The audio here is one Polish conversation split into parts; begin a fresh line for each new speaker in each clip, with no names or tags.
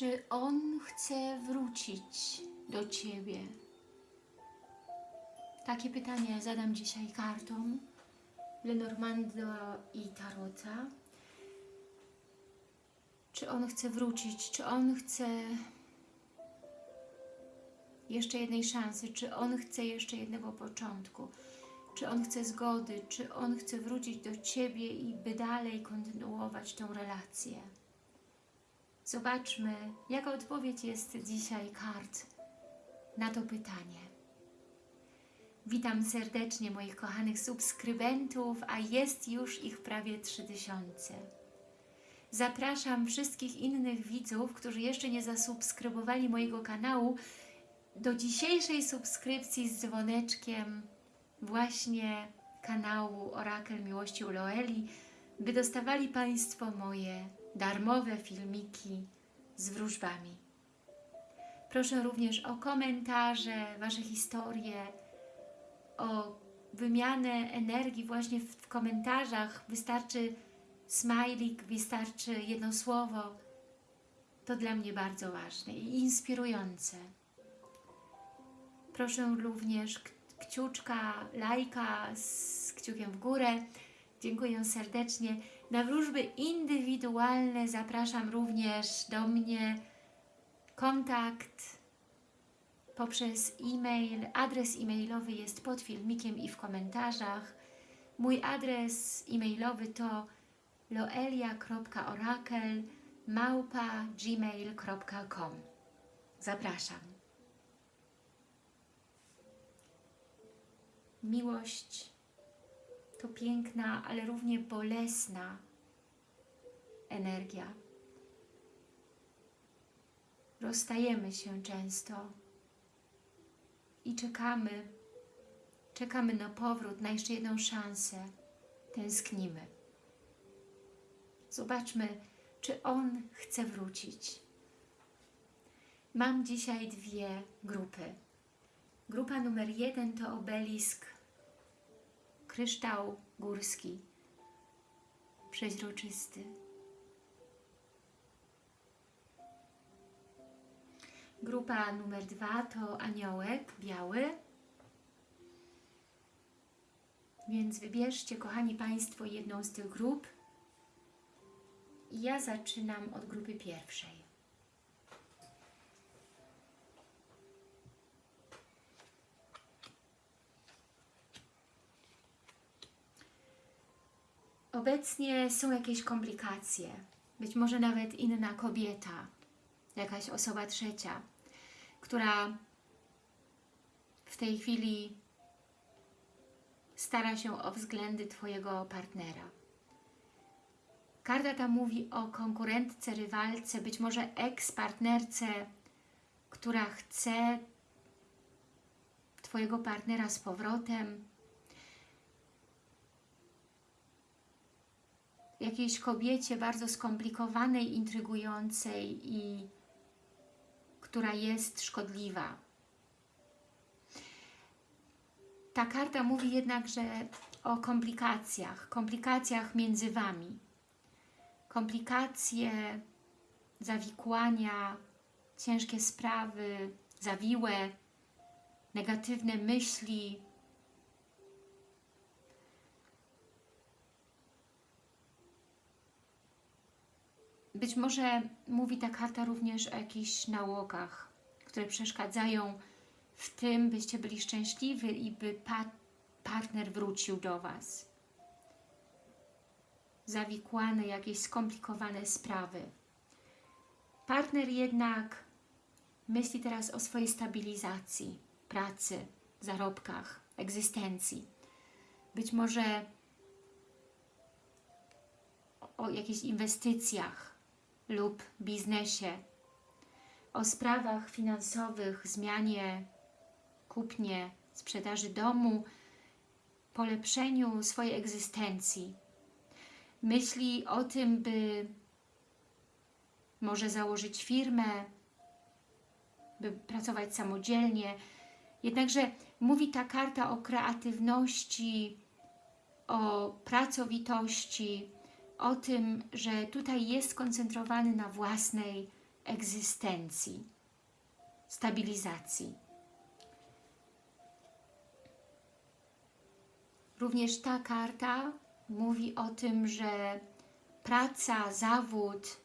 Czy on chce wrócić do Ciebie? Takie pytanie zadam dzisiaj kartom Lenormando i Tarota. Czy on chce wrócić? Czy on chce jeszcze jednej szansy? Czy on chce jeszcze jednego początku? Czy on chce zgody? Czy on chce wrócić do Ciebie i by dalej kontynuować tą relację? Zobaczmy, jaka odpowiedź jest dzisiaj kart na to pytanie. Witam serdecznie moich kochanych subskrybentów, a jest już ich prawie 3000. Zapraszam wszystkich innych widzów, którzy jeszcze nie zasubskrybowali mojego kanału, do dzisiejszej subskrypcji z dzwoneczkiem właśnie kanału Orakel Miłości u Loeli, by dostawali Państwo moje darmowe filmiki z wróżbami. Proszę również o komentarze, Wasze historie, o wymianę energii właśnie w, komentarzach. Wystarczy smajlik, wystarczy jedno słowo. To dla mnie bardzo ważne i inspirujące. Proszę również kciuczka, lajka z kciukiem w górę. Dziękuję serdecznie. Na wróżby indywidualne zapraszam również do mnie kontakt poprzez e-mail. Adres e-mailowy jest pod filmikiem i w komentarzach. Mój adres e-mailowy to loelia.orakel małpa gmail.com Zapraszam. Miłość to piękna, ale równie bolesna energia. Rozstajemy się często i czekamy, czekamy na powrót, na jeszcze jedną szansę. Tęsknimy. Zobaczmy, czy on chce wrócić. Mam dzisiaj dwie grupy. Grupa numer jeden to obelisk kryształ górski, przeźroczysty. Grupa numer dwa to aniołek biały. Więc wybierzcie, kochani Państwo, jedną z tych grup. Ja zaczynam od grupy pierwszej. Obecnie są jakieś komplikacje, być może nawet inna kobieta, jakaś osoba trzecia, która w tej chwili stara się o względy Twojego partnera. Karta ta mówi o konkurentce, rywalce, być może eks-partnerce, która chce Twojego partnera z powrotem, jakiejś kobiecie bardzo skomplikowanej, intrygującej i która jest szkodliwa. Ta karta mówi jednak, że o komplikacjach, komplikacjach między Wami. Komplikacje, zawikłania, ciężkie sprawy, zawiłe, negatywne myśli, Być może mówi ta karta również o jakichś nałogach, które przeszkadzają w tym, byście byli szczęśliwi i by pa partner wrócił do Was. Zawikłane, jakieś skomplikowane sprawy. Partner jednak myśli teraz o swojej stabilizacji, pracy, zarobkach, egzystencji. Być może o jakichś inwestycjach, lub biznesie, o sprawach finansowych, zmianie, kupnie, sprzedaży domu, polepszeniu swojej egzystencji. Myśli o tym, by może założyć firmę, by pracować samodzielnie. Jednakże mówi ta karta o kreatywności, o pracowitości, o tym, że tutaj jest skoncentrowany na własnej egzystencji, stabilizacji. Również ta karta mówi o tym, że praca, zawód,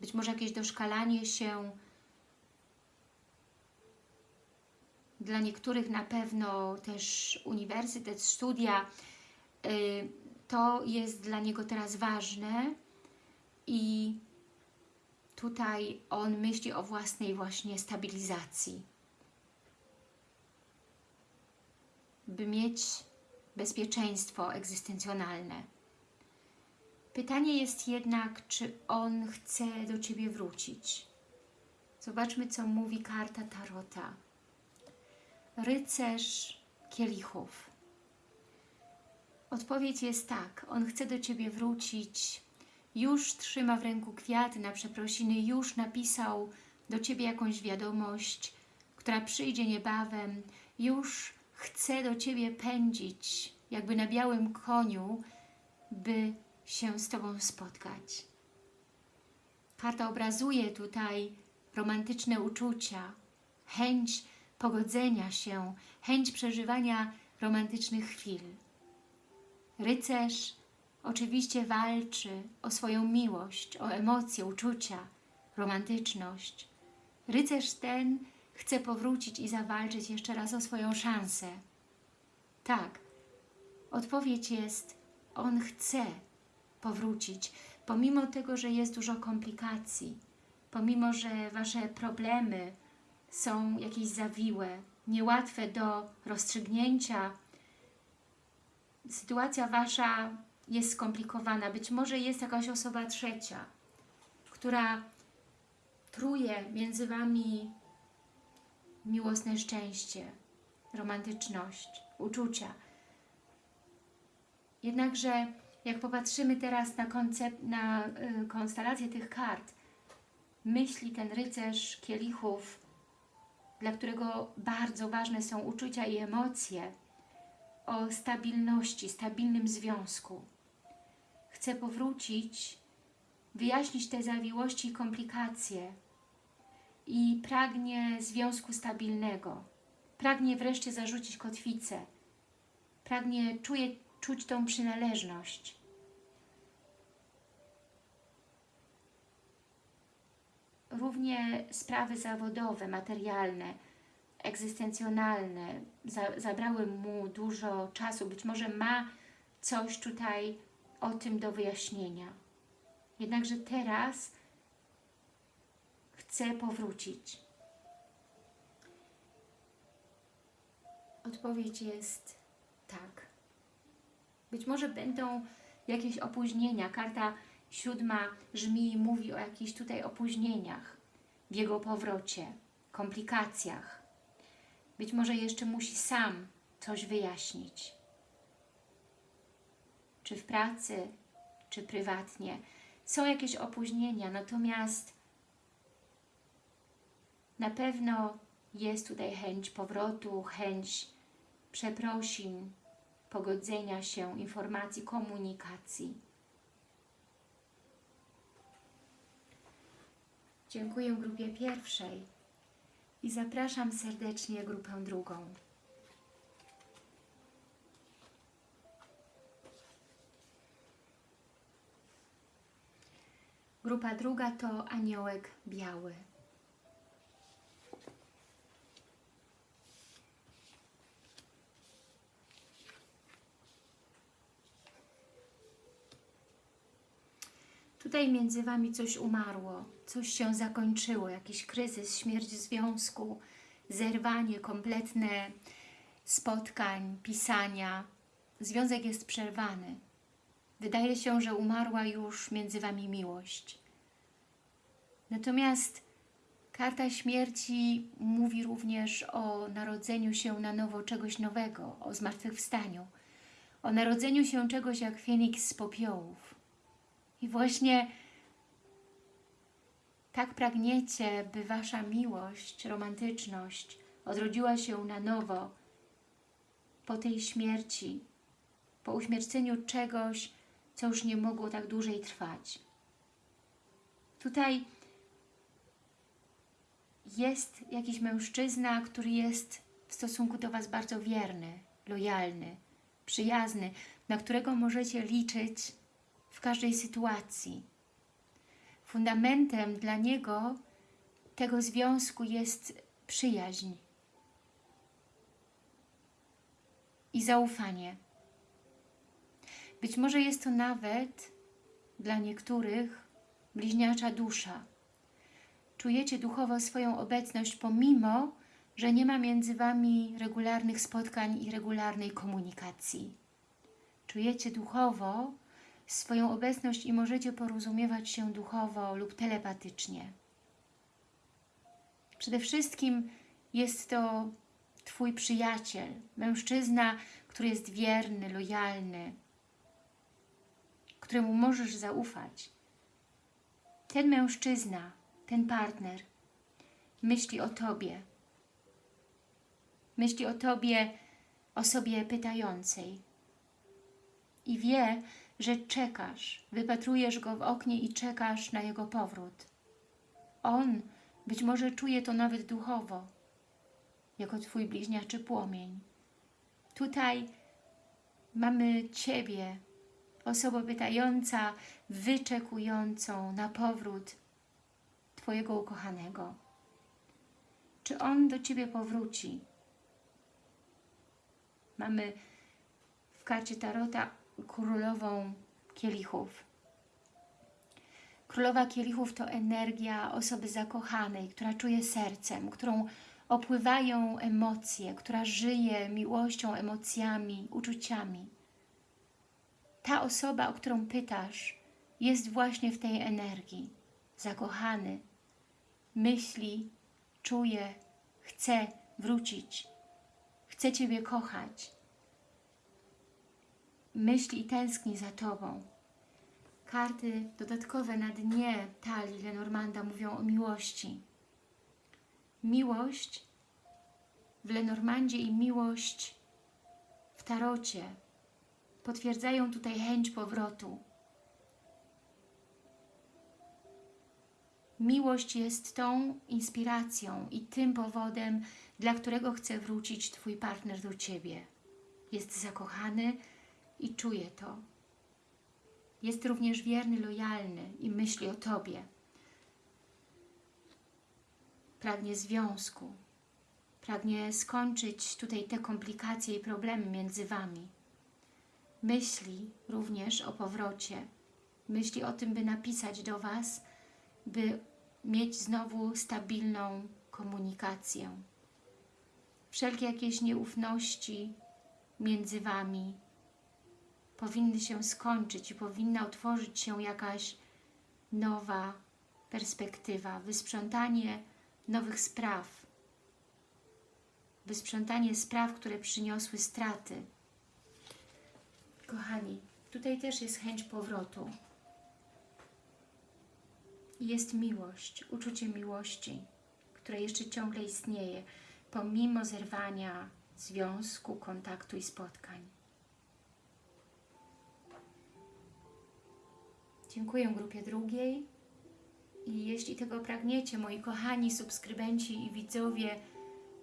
być może jakieś doszkalanie się, dla niektórych na pewno też uniwersytet, studia, y, to jest dla niego teraz ważne i tutaj on myśli o własnej właśnie stabilizacji. By mieć bezpieczeństwo egzystencjonalne. Pytanie jest jednak, czy on chce do Ciebie wrócić. Zobaczmy, co mówi karta Tarota. Rycerz kielichów. Odpowiedź jest tak. On chce do Ciebie wrócić. Już trzyma w ręku kwiaty na przeprosiny. Już napisał do Ciebie jakąś wiadomość, która przyjdzie niebawem. Już chce do Ciebie pędzić, jakby na białym koniu, by się z Tobą spotkać. Karta obrazuje tutaj romantyczne uczucia, chęć pogodzenia się, chęć przeżywania romantycznych chwil. Rycerz oczywiście walczy o swoją miłość, o emocje, uczucia, romantyczność. Rycerz ten chce powrócić i zawalczyć jeszcze raz o swoją szansę. Tak, odpowiedź jest, on chce powrócić, pomimo tego, że jest dużo komplikacji, pomimo, że Wasze problemy są jakieś zawiłe, niełatwe do rozstrzygnięcia, sytuacja Wasza jest skomplikowana, być może jest jakaś osoba trzecia, która truje między Wami miłosne szczęście, romantyczność, uczucia. Jednakże jak popatrzymy teraz na, koncept, na y, konstelację tych kart, myśli ten rycerz kielichów, dla którego bardzo ważne są uczucia i emocje, o stabilności, stabilnym związku. Chce powrócić, wyjaśnić te zawiłości i komplikacje i pragnie związku stabilnego. Pragnie wreszcie zarzucić kotwicę. Pragnie, czuje czuć tą przynależność. Równie sprawy zawodowe, materialne, egzystencjonalne za, zabrały mu dużo czasu. Być może ma coś tutaj o tym do wyjaśnienia. Jednakże teraz chce powrócić. Odpowiedź jest tak. Być może będą jakieś opóźnienia. Karta siódma żmi mówi o jakichś tutaj opóźnieniach w jego powrocie, komplikacjach. Być może jeszcze musi sam coś wyjaśnić. Czy w pracy, czy prywatnie. Są jakieś opóźnienia, natomiast na pewno jest tutaj chęć powrotu, chęć przeprosin, pogodzenia się, informacji, komunikacji. Dziękuję grupie pierwszej i zapraszam serdecznie grupę drugą. Grupa druga to aniołek biały. Tutaj między Wami coś umarło, coś się zakończyło, jakiś kryzys, śmierć związku, zerwanie kompletne spotkań, pisania. Związek jest przerwany. Wydaje się, że umarła już między Wami miłość. Natomiast karta śmierci mówi również o narodzeniu się na nowo czegoś nowego, o zmartwychwstaniu, o narodzeniu się czegoś jak Feniks z popiołów. I właśnie tak pragniecie, by Wasza miłość, romantyczność odrodziła się na nowo po tej śmierci, po uśmierceniu czegoś, co już nie mogło tak dłużej trwać. Tutaj jest jakiś mężczyzna, który jest w stosunku do Was bardzo wierny, lojalny, przyjazny, na którego możecie liczyć w każdej sytuacji. Fundamentem dla niego tego związku jest przyjaźń i zaufanie. Być może jest to nawet dla niektórych bliźniacza dusza. Czujecie duchowo swoją obecność, pomimo, że nie ma między Wami regularnych spotkań i regularnej komunikacji. Czujecie duchowo swoją obecność i możecie porozumiewać się duchowo lub telepatycznie. Przede wszystkim jest to Twój przyjaciel, mężczyzna, który jest wierny, lojalny, któremu możesz zaufać. Ten mężczyzna, ten partner myśli o Tobie. Myśli o Tobie, osobie pytającej. I wie, że czekasz, wypatrujesz go w oknie i czekasz na jego powrót. On być może czuje to nawet duchowo, jako Twój bliźniaczy płomień. Tutaj mamy Ciebie, osobę pytająca, wyczekującą na powrót Twojego ukochanego. Czy on do Ciebie powróci? Mamy w karcie Tarota królową kielichów. Królowa kielichów to energia osoby zakochanej, która czuje sercem, którą opływają emocje, która żyje miłością, emocjami, uczuciami. Ta osoba, o którą pytasz, jest właśnie w tej energii. Zakochany, myśli, czuje, chce wrócić, chce Ciebie kochać. Myśli i tęskni za Tobą. Karty dodatkowe na dnie talii Lenormanda mówią o miłości. Miłość w Lenormandzie i miłość w Tarocie potwierdzają tutaj chęć powrotu. Miłość jest tą inspiracją i tym powodem, dla którego chce wrócić Twój partner do Ciebie. Jest zakochany i czuje to. Jest również wierny, lojalny i myśli o Tobie. Pragnie związku. Pragnie skończyć tutaj te komplikacje i problemy między Wami. Myśli również o powrocie. Myśli o tym, by napisać do Was, by mieć znowu stabilną komunikację. Wszelkie jakieś nieufności między Wami powinny się skończyć i powinna otworzyć się jakaś nowa perspektywa, wysprzątanie nowych spraw, wysprzątanie spraw, które przyniosły straty. Kochani, tutaj też jest chęć powrotu. Jest miłość, uczucie miłości, które jeszcze ciągle istnieje, pomimo zerwania związku, kontaktu i spotkań. Dziękuję grupie drugiej. I jeśli tego pragniecie, moi kochani subskrybenci i widzowie,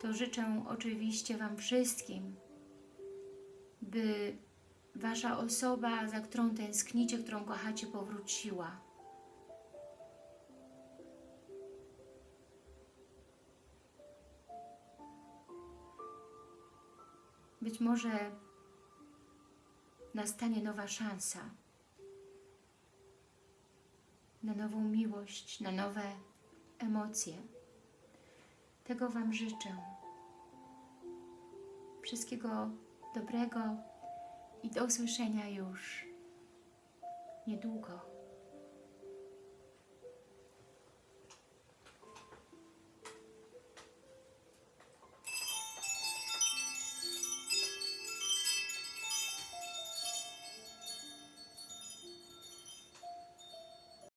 to życzę oczywiście Wam wszystkim, by Wasza osoba, za którą tęsknicie, którą kochacie, powróciła. Być może nastanie nowa szansa na nową miłość, na nowe emocje. Tego Wam życzę. Wszystkiego dobrego i do usłyszenia już niedługo.